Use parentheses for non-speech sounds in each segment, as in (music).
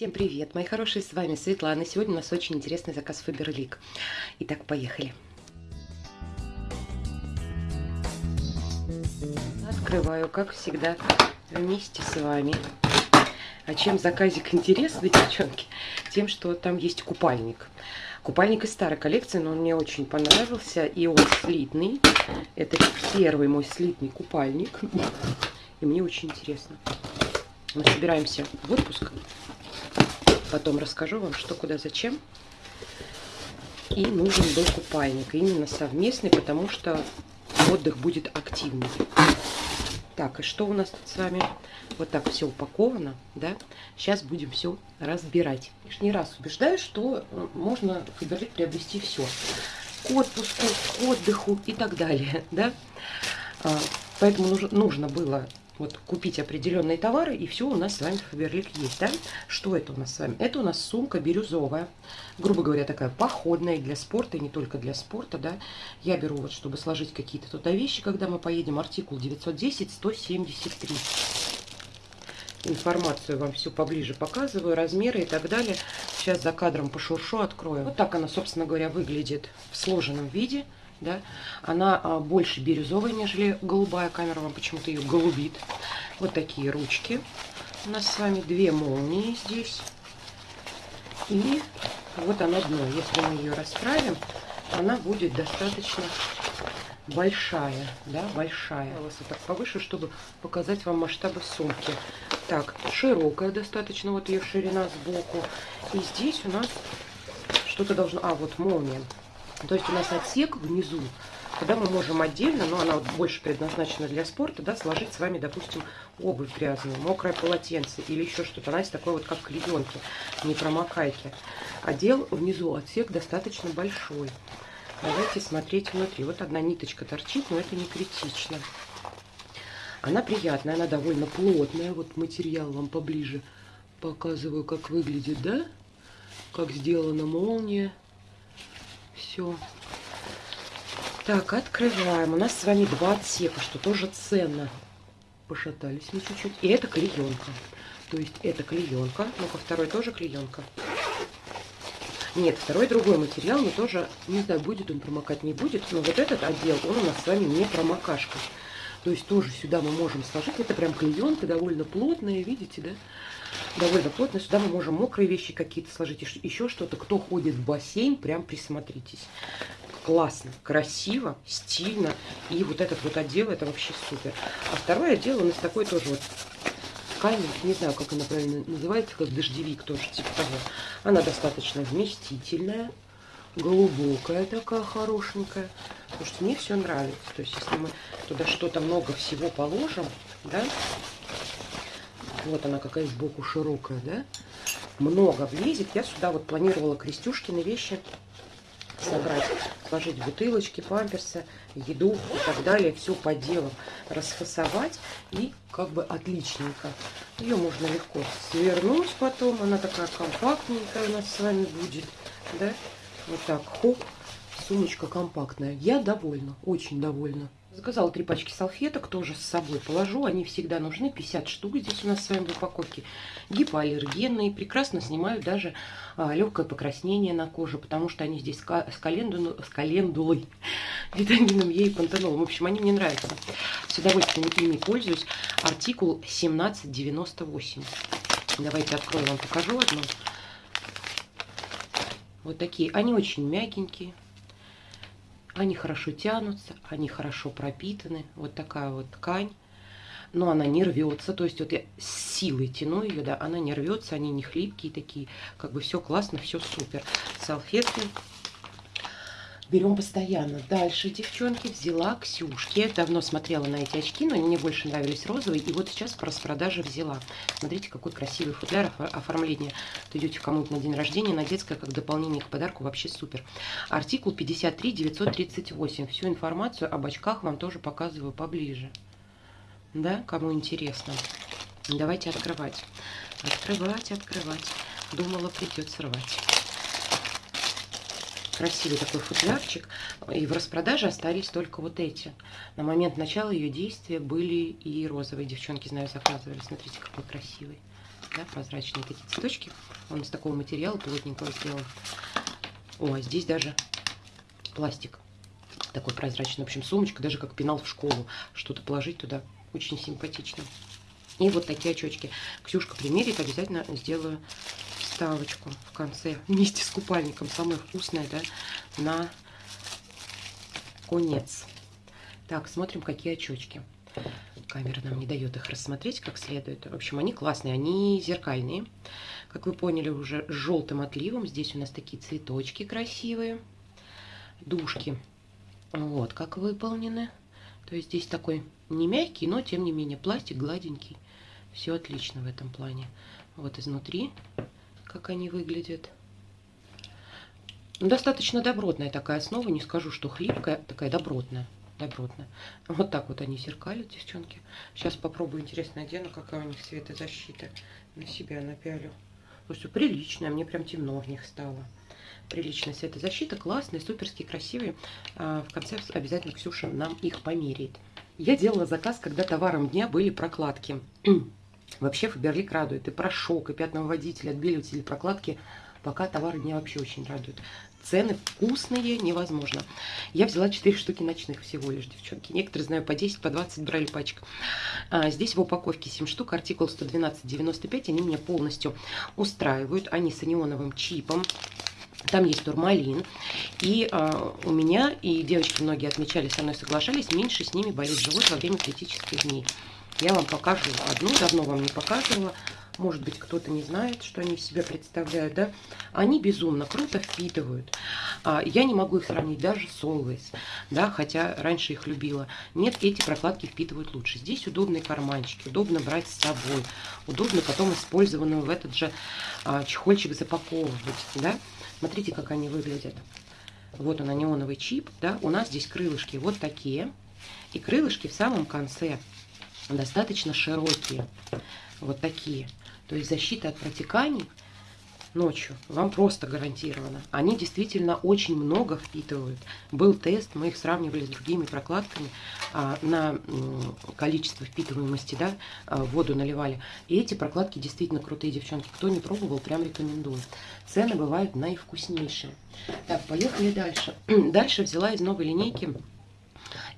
Всем привет, мои хорошие, с вами Светлана. Сегодня у нас очень интересный заказ Faberlic. Итак, поехали. Открываю, как всегда, вместе с вами. А чем заказик интересный, (laughs) девчонки? Тем, что там есть купальник. Купальник из старой коллекции, но он мне очень понравился. И он слитный. Это первый мой слитный купальник. И мне очень интересно. Мы собираемся в отпуск. Потом расскажу вам, что, куда, зачем. И нужен был купальник. Именно совместный, потому что отдых будет активный. Так, и что у нас тут с вами? Вот так все упаковано, да? Сейчас будем все разбирать. Лишний раз убеждаю, что э, можно в Фаберлик приобрести все. К отпуску, к отдыху и так далее, (laughs) да? А, поэтому нужно было вот купить определенные товары, и все у нас с вами Фаберлик есть, да? Что это у нас с вами? Это у нас сумка бирюзовая, грубо говоря, такая походная для спорта, и не только для спорта, да? Я беру вот, чтобы сложить какие-то туда вещи, когда мы поедем, артикул 910-173. Информацию вам всю поближе показываю, размеры и так далее. Сейчас за кадром пошуршу, открою. Вот так она, собственно говоря, выглядит в сложенном виде да, она а, больше бирюзовая, нежели голубая. Камера вам почему-то ее голубит. Вот такие ручки. У нас с вами две молнии здесь. И вот она дно. Если мы ее расправим, она будет достаточно большая, да, большая. Волосы так повыше, чтобы показать вам масштабы сумки. Так, широкая достаточно, вот ее ширина сбоку. И здесь у нас что-то должно... А, вот молния. То есть у нас отсек внизу, куда мы можем отдельно, но она вот больше предназначена для спорта, да, сложить с вами, допустим, обувь грязную, мокрое полотенце или еще что-то. Она есть такой вот, как клеенки, не промокайки. Отдел внизу, отсек достаточно большой. Давайте смотреть внутри. Вот одна ниточка торчит, но это не критично. Она приятная, она довольно плотная. Вот материал вам поближе показываю, как выглядит, да? Как сделана молния все. Так, открываем. У нас с вами два отсека, что тоже ценно. Пошатались мы чуть-чуть. И это клеенка. То есть это клеенка. Ну-ка, второй тоже клеенка. Нет, второй другой материал, но тоже, не знаю, будет он промокать, не будет. Но вот этот отдел, он у нас с вами не промокашка. То есть тоже сюда мы можем сложить. Это прям клеенка, довольно плотная, видите, да? Довольно плотно. Сюда мы можем мокрые вещи какие-то сложить, еще что-то. Кто ходит в бассейн, прям присмотритесь. Классно, красиво, стильно. И вот этот вот отдел, это вообще супер. А второй отдел у нас такой тоже вот ткань, не знаю, как она правильно называется, как дождевик тоже, типа того. Она достаточно вместительная, глубокая такая, хорошенькая. Потому что мне все нравится. То есть, если мы туда что-то много всего положим, да, вот она какая сбоку широкая, да? Много влезет. Я сюда вот планировала крестюшкины вещи собрать. Сложить бутылочки, памперсы, еду и так далее. Все по делам. Расфасовать и как бы отличненько. Ее можно легко свернуть потом. Она такая компактненькая у нас с вами будет. Да? Вот так, хоп. Сумочка компактная. Я довольна, очень довольна. Заказала три пачки салфеток, тоже с собой положу. Они всегда нужны, 50 штук здесь у нас с вами в упаковке. Гипоаллергенные, прекрасно снимают даже а, легкое покраснение на коже, потому что они здесь с, календулой, с (laughs) календулой, витамином Е и пантенолом. В общем, они мне нравятся. С удовольствием ими пользуюсь. Артикул 1798. Давайте открою, вам покажу одну. Вот такие. Они очень мягенькие. Они хорошо тянутся, они хорошо пропитаны. Вот такая вот ткань. Но она не рвется. То есть вот я силой тяну ее, да, она не рвется, они не хлипкие такие. Как бы все классно, все супер. Салфетки берем постоянно. Дальше, девчонки, взяла Ксюшки. Давно смотрела на эти очки, но мне больше нравились розовые. И вот сейчас по распродаже взяла. Смотрите, какой красивый футляр оформления. Вот идете кому-то на день рождения, на детское, как дополнение к подарку. Вообще супер. Артикул 53 938. Всю информацию об очках вам тоже показываю поближе. Да, кому интересно. Давайте открывать. Открывать, открывать. Думала, придется рвать красивый такой футлярчик. И в распродаже остались только вот эти. На момент начала ее действия были и розовые. Девчонки, знаю, заказывали. Смотрите, какой красивый. да, прозрачные такие цветочки. Он из такого материала плотненького сделан. О, а здесь даже пластик такой прозрачный. В общем, сумочка, даже как пенал в школу. Что-то положить туда очень симпатично. И вот такие очечки. Ксюшка примерит, обязательно сделаю вставочку в конце вместе с купальником. Самое вкусное, да, на конец. Так, смотрим, какие очечки. Камера нам не дает их рассмотреть как следует. В общем, они классные, они зеркальные. Как вы поняли, уже с желтым отливом. Здесь у нас такие цветочки красивые. Душки. Вот как выполнены. То есть здесь такой не мягкий, но тем не менее пластик гладенький. Все отлично в этом плане. Вот изнутри, как они выглядят. Ну, достаточно добротная такая основа, не скажу, что хлипкая, такая добротная. Добротная. Вот так вот они зеркалят, девчонки. Сейчас попробую, интересно, одену, какая у них светозащита. На себя напялю. Слушайте, приличная, мне прям темно в них стало. Приличная светозащита, классные, суперские, красивые. А, в конце обязательно Ксюша нам их померяет. Я делала заказ, когда товаром дня были прокладки. Вообще Фаберлик радует. И порошок, и пятновыводитель, отбеливатель, прокладки. Пока товары дня вообще очень радуют. Цены вкусные, невозможно. Я взяла 4 штуки ночных всего лишь, девчонки. Некоторые, знаю, по 10, по 20 брали пачек. А, здесь в упаковке 7 штук, артикул 112,95. Они меня полностью устраивают. Они с анионовым чипом. Там есть турмалин. И э, у меня, и девочки многие отмечали, со мной соглашались, меньше с ними болит живот во время критических дней. Я вам покажу одну, давно вам не показывала. Может быть, кто-то не знает, что они в себя представляют, да? Они безумно круто впитывают. А, я не могу их сравнить даже с Always, да, хотя раньше их любила. Нет, эти прокладки впитывают лучше. Здесь удобные карманчики, удобно брать с собой, удобно потом использованную в этот же а, чехольчик запаковывать, да? Смотрите, как они выглядят. Вот он, неоновый чип, да, у нас здесь крылышки вот такие. И крылышки в самом конце достаточно широкие, вот такие. То есть защита от протеканий ночью вам просто гарантировано. Они действительно очень много впитывают. Был тест, мы их сравнивали с другими прокладками а, на количество впитываемости, да, а, воду наливали. И эти прокладки действительно крутые, девчонки. Кто не пробовал, прям рекомендую. Цены бывают наивкуснейшие. Так, поехали дальше. (clears throat) дальше взяла из новой линейки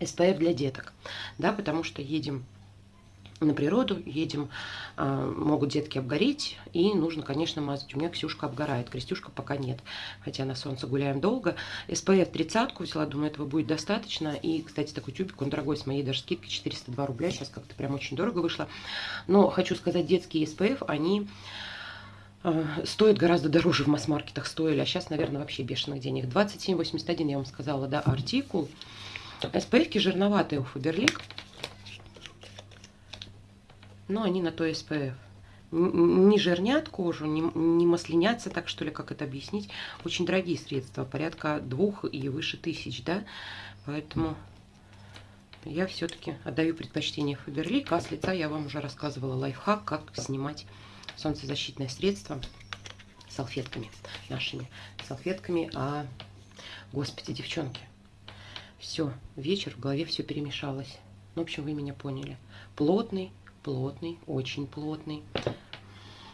SPF для деток, да, потому что едем на природу, едем, а, могут детки обгореть, и нужно, конечно, мазать. У меня Ксюшка обгорает, Крестюшка пока нет, хотя на солнце гуляем долго. SPF 30 взяла, думаю, этого будет достаточно. И, кстати, такой тюбик, он дорогой, с моей даже скидкой 402 рубля, сейчас как-то прям очень дорого вышло. Но хочу сказать, детские SPF, они а, стоят гораздо дороже в масс-маркетах стоили, а сейчас, наверное, вообще бешеных денег. 27,81 я вам сказала, да, артикул. SPF-ки жирноватые у Фаберлик но они на то SPF. Не жирнят кожу, не, не маслянятся, так что ли, как это объяснить. Очень дорогие средства, порядка двух и выше тысяч, да. Поэтому я все-таки отдаю предпочтение Фаберлик. А с лица я вам уже рассказывала лайфхак, как снимать солнцезащитное средство салфетками нашими. Салфетками, а, господи, девчонки, все, вечер, в голове все перемешалось. Ну, в общем, вы меня поняли. Плотный, плотный, очень плотный.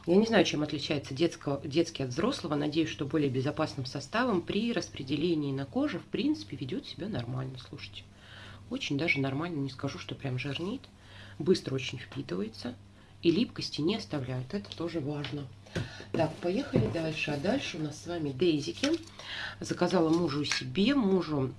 Я не знаю, чем отличается детского, детский от взрослого. Надеюсь, что более безопасным составом при распределении на коже, в принципе, ведет себя нормально. Слушайте, очень даже нормально. Не скажу, что прям жирнит. Быстро очень впитывается. И липкости не оставляет. Это тоже важно. Так, поехали дальше. А дальше у нас с вами Дейзики. Заказала мужу себе, мужу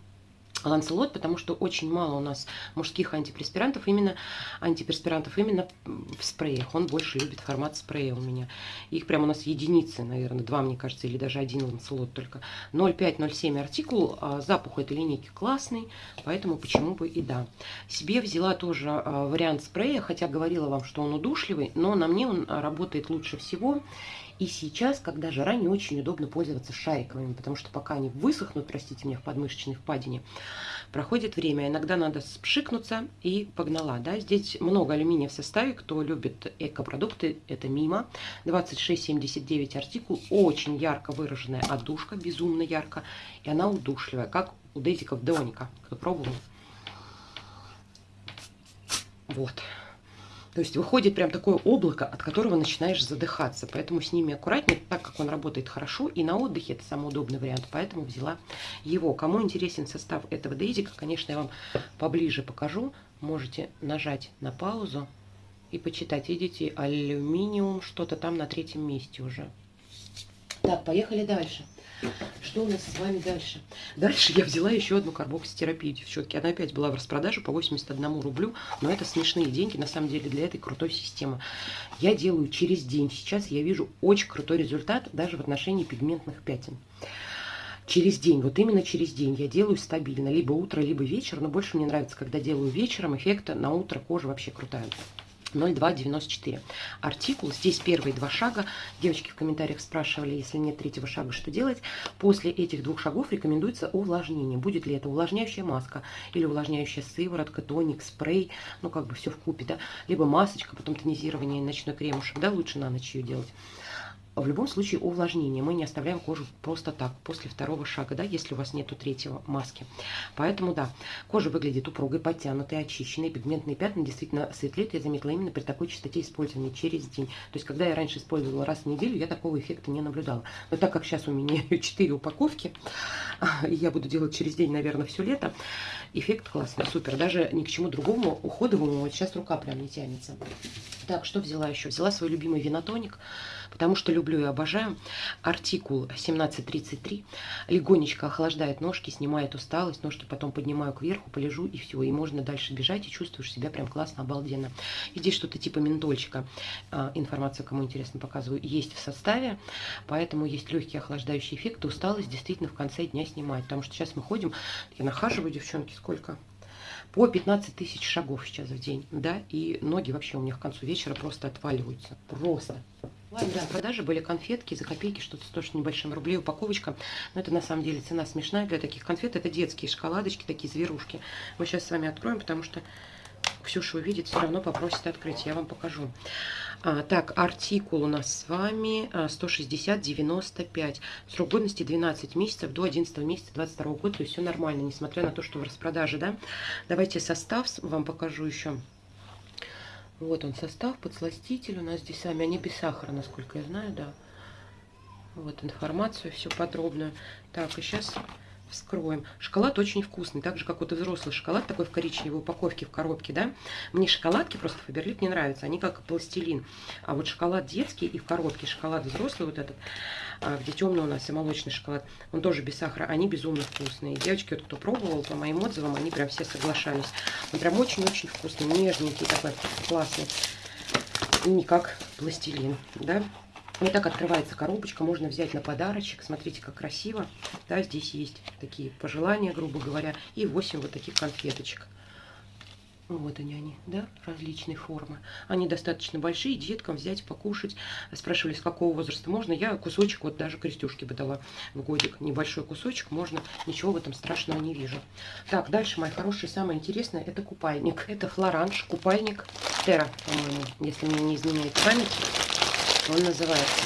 Ланцелот, потому что очень мало у нас мужских антиперспирантов, именно антиперспирантов именно в спреях. Он больше любит формат спрея у меня. Их прям у нас единицы, наверное, два, мне кажется, или даже один Ланцелот только. 0,5-0,7 артикул. А запах этой линейки классный, поэтому почему бы и да. Себе взяла тоже а, вариант спрея, хотя говорила вам, что он удушливый, но на мне он работает лучше всего. И сейчас, когда жара, не очень удобно пользоваться шариковыми, потому что пока они высохнут, простите меня, в подмышечной впадине, проходит время. Иногда надо спшикнуться и погнала. Да? Здесь много алюминия в составе. Кто любит экопродукты, это мимо. 26,79 артикул. Очень ярко выраженная одушка, безумно ярко. И она удушливая, как у Дезиков Деоника. Кто пробовал? Вот. То есть выходит прям такое облако, от которого начинаешь задыхаться. Поэтому с ними аккуратнее, так как он работает хорошо. И на отдыхе это самый удобный вариант. Поэтому взяла его. Кому интересен состав этого дейзика, конечно, я вам поближе покажу. Можете нажать на паузу и почитать. Видите, алюминиум, что-то там на третьем месте уже. Так, поехали дальше. Что у нас с вами дальше? Дальше я взяла еще одну карбокситерапию, девчонки. Она опять была в распродаже по 81 рублю, но это смешные деньги, на самом деле, для этой крутой системы. Я делаю через день. Сейчас я вижу очень крутой результат даже в отношении пигментных пятен через день, вот именно через день я делаю стабильно, либо утро, либо вечер, но больше мне нравится, когда делаю вечером, эффекта на утро кожа вообще крутая. 0294. Артикул. Здесь первые два шага. Девочки в комментариях спрашивали, если нет третьего шага, что делать. После этих двух шагов рекомендуется увлажнение. Будет ли это увлажняющая маска или увлажняющая сыворотка, тоник, спрей. Ну, как бы все в купе, да. Либо масочка, потом тонизирование, ночной кремушек. Да, лучше на ночь ее делать в любом случае увлажнение. Мы не оставляем кожу просто так, после второго шага, да, если у вас нету третьего маски. Поэтому, да, кожа выглядит упругой, подтянутой, очищенной. Пигментные пятна действительно светлеют, я заметила именно при такой частоте использования через день. То есть, когда я раньше использовала раз в неделю, я такого эффекта не наблюдала. Но так как сейчас у меня (laughs) 4 упаковки, и (laughs) я буду делать через день, наверное, все лето, эффект классный, супер. Даже ни к чему другому уходовому вот сейчас рука прям не тянется. Так, что взяла еще? Взяла свой любимый винотоник потому что люблю и обожаю. Артикул 1733 легонечко охлаждает ножки, снимает усталость, ножки потом поднимаю кверху, полежу и все, и можно дальше бежать, и чувствуешь себя прям классно, обалденно. И здесь что-то типа ментольчика, а, информация, кому интересно, показываю, есть в составе, поэтому есть легкий охлаждающий эффект, усталость действительно в конце дня снимает, потому что сейчас мы ходим, я нахаживаю, девчонки, сколько? по 15 тысяч шагов сейчас в день, да, и ноги вообще у меня к концу вечера просто отваливаются, просто. Ладно, да, продажи были конфетки за копейки, что-то стоит небольшим рублей упаковочка. Но это на самом деле цена смешная для таких конфет. Это детские шоколадочки, такие зверушки. Мы сейчас с вами откроем, потому что Ксюша увидит, все равно попросит открыть. Я вам покажу. А, так, артикул у нас с вами 160-95. А, Срок годности 12 месяцев до 11 месяца 22 года. То есть все нормально, несмотря на то, что в распродаже, да. Давайте состав вам покажу еще. Вот он состав, подсластитель у нас здесь сами, они без сахара, насколько я знаю, да. Вот информацию, все подробно. Так, и сейчас вскроем. Шоколад очень вкусный, так же, как вот и взрослый шоколад, такой в коричневой упаковке, в коробке, да. Мне шоколадки просто Фаберлик не нравятся, они как пластилин. А вот шоколад детский и в коробке, шоколад взрослый вот этот, а, где темный у нас и молочный шоколад, он тоже без сахара, они безумно вкусные. Девочки, вот кто пробовал, по моим отзывам, они прям все соглашались. Он прям очень-очень вкусный, нежненький такой, классный. Не как пластилин, да. Вот так открывается коробочка, можно взять на подарочек. Смотрите, как красиво. Да, здесь есть такие пожелания, грубо говоря, и 8 вот таких конфеточек. Вот они, они, да, различные формы. Они достаточно большие, деткам взять, покушать. Спрашивали, с какого возраста можно. Я кусочек, вот даже крестюшки бы дала в годик. Небольшой кусочек, можно, ничего в этом страшного не вижу. Так, дальше, мои хорошие, самое интересное, это купальник. Это флоранж, купальник Тера, по-моему, если мне не изменяет память он называется.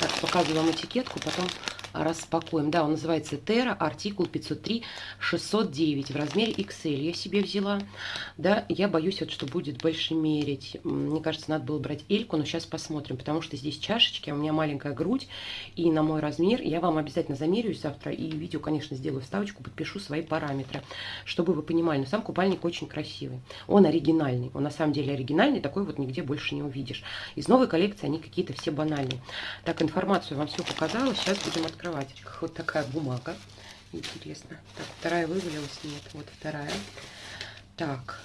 Так, показываю вам этикетку, потом распакуем. Да, он называется Terra, артикул 503 609 в размере XL. Я себе взяла. Да, я боюсь, вот, что будет больше мерить. Мне кажется, надо было брать Эльку, но сейчас посмотрим, потому что здесь чашечки, а у меня маленькая грудь, и на мой размер я вам обязательно замерюсь завтра, и видео, конечно, сделаю вставочку, подпишу свои параметры, чтобы вы понимали. Но сам купальник очень красивый. Он оригинальный. Он на самом деле оригинальный, такой вот нигде больше не увидишь. Из новой коллекции они какие-то все банальные. Так, информацию вам все показала. Сейчас будем открывать открывать. Вот такая бумага. Интересно. Так, вторая вывалилась? Нет, вот вторая. Так.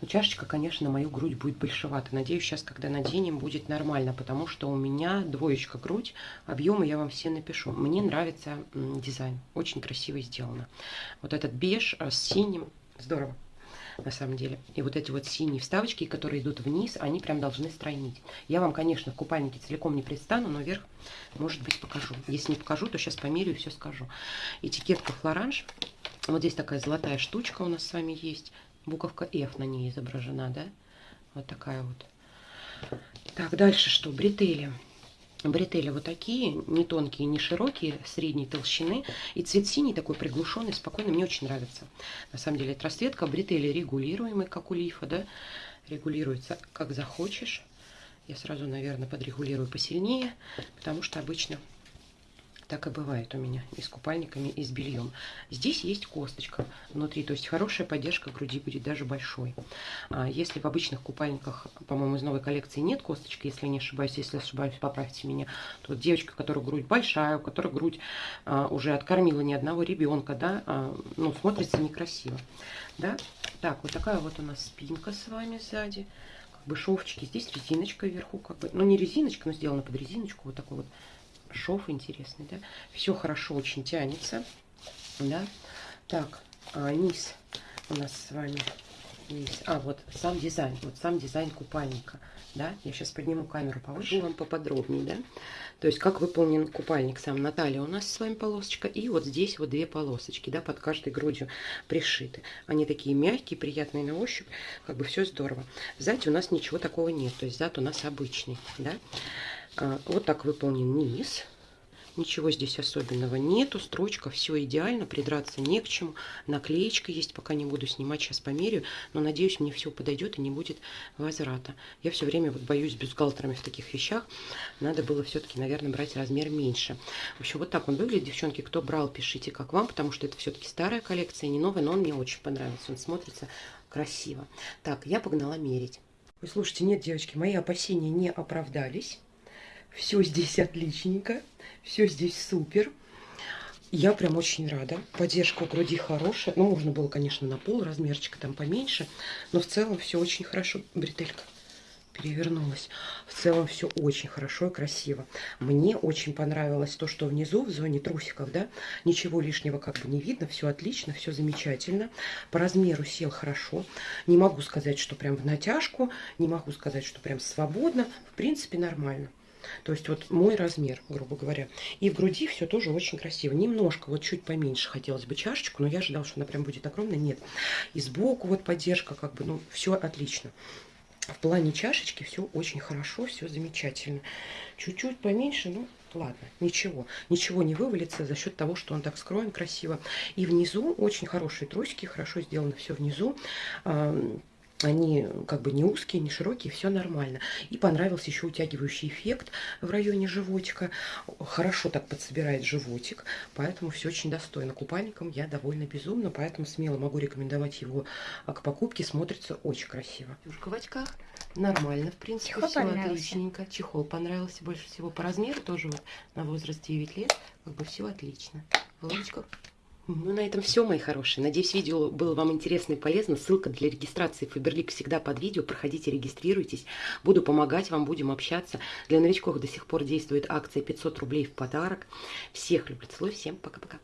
Ну, чашечка, конечно, на мою грудь будет большевата. Надеюсь, сейчас, когда наденем, будет нормально, потому что у меня двоечка грудь. Объемы я вам все напишу. Мне нравится дизайн. Очень красиво сделано. Вот этот беж с синим. Здорово на самом деле. И вот эти вот синие вставочки, которые идут вниз, они прям должны стройнить. Я вам, конечно, в купальнике целиком не предстану, но вверх, может быть, покажу. Если не покажу, то сейчас померю и все скажу. Этикетка Флоранж. Вот здесь такая золотая штучка у нас с вами есть. Буковка F на ней изображена, да? Вот такая вот. Так, дальше что? Бретели. Бретели вот такие, не тонкие, не широкие, средней толщины. И цвет синий такой приглушенный, спокойный, мне очень нравится. На самом деле это расцветка, бретели регулируемый, как у лифа, да. регулируется как захочешь. Я сразу, наверное, подрегулирую посильнее, потому что обычно так и бывает у меня и с купальниками, и с бельем. Здесь есть косточка внутри, то есть хорошая поддержка груди будет даже большой. А если в обычных купальниках, по-моему, из новой коллекции нет косточки, если не ошибаюсь, если ошибаюсь, поправьте меня, то девочка, у которой грудь большая, у которой грудь а, уже откормила ни одного ребенка, да, а, ну, смотрится некрасиво, да. Так, вот такая вот у нас спинка с вами сзади как бы шовчики. Здесь резиночка вверху, как бы, ну не резиночка, но сделана под резиночку, вот такой вот шов интересный, да. Все хорошо очень тянется, да. Так, а, низ у нас с вами есть. А, вот сам дизайн, вот сам дизайн купальника, да. Я сейчас подниму камеру повыше, вам поподробнее, да. То есть, как выполнен купальник сам. На у нас с вами полосочка, и вот здесь вот две полосочки, да, под каждой грудью пришиты. Они такие мягкие, приятные на ощупь, как бы все здорово. Сзади у нас ничего такого нет, то есть зад у нас обычный, да. А, вот так выполнен низ. Ничего здесь особенного нету. Строчка, все идеально, придраться не к чему. Наклеечка есть, пока не буду снимать, сейчас померяю. Но надеюсь, мне все подойдет и не будет возврата. Я все время вот боюсь бюстгальтерами в таких вещах. Надо было все-таки, наверное, брать размер меньше. В общем, вот так он выглядит, девчонки. Кто брал, пишите, как вам, потому что это все-таки старая коллекция, не новая, но он мне очень понравился. Он смотрится красиво. Так, я погнала мерить. Вы слушайте, нет, девочки, мои опасения не оправдались. Все здесь отличненько, все здесь супер. Я прям очень рада. Поддержка у груди хорошая. Ну, можно было, конечно, на пол размерчика там поменьше. Но в целом все очень хорошо. Бретелька перевернулась. В целом все очень хорошо и красиво. Мне очень понравилось то, что внизу, в зоне трусиков, да, ничего лишнего как бы не видно. Все отлично, все замечательно. По размеру сел хорошо. Не могу сказать, что прям в натяжку. Не могу сказать, что прям свободно. В принципе, нормально. То есть вот мой размер, грубо говоря. И в груди все тоже очень красиво. Немножко, вот чуть поменьше хотелось бы чашечку, но я ожидала, что она прям будет огромная. Нет. И сбоку вот поддержка, как бы, ну, все отлично. В плане чашечки все очень хорошо, все замечательно. Чуть-чуть поменьше, ну, ладно, ничего. Ничего не вывалится за счет того, что он так скроен красиво. И внизу очень хорошие трусики, хорошо сделано все внизу они как бы не узкие, не широкие, все нормально. И понравился еще утягивающий эффект в районе животика. Хорошо так подсобирает животик, поэтому все очень достойно. Купальником я довольно безумно, поэтому смело могу рекомендовать его а, к покупке. Смотрится очень красиво. Юшка в очках. Нормально, в принципе, Чехол все отличненько. Чехол понравился больше всего по размеру, тоже вот на возраст 9 лет. Как бы все отлично. Лодочка ну, на этом все, мои хорошие. Надеюсь, видео было вам интересно и полезно. Ссылка для регистрации Фаберлик всегда под видео. Проходите, регистрируйтесь. Буду помогать вам, будем общаться. Для новичков до сих пор действует акция 500 рублей в подарок. Всех люблю, целую, всем пока-пока.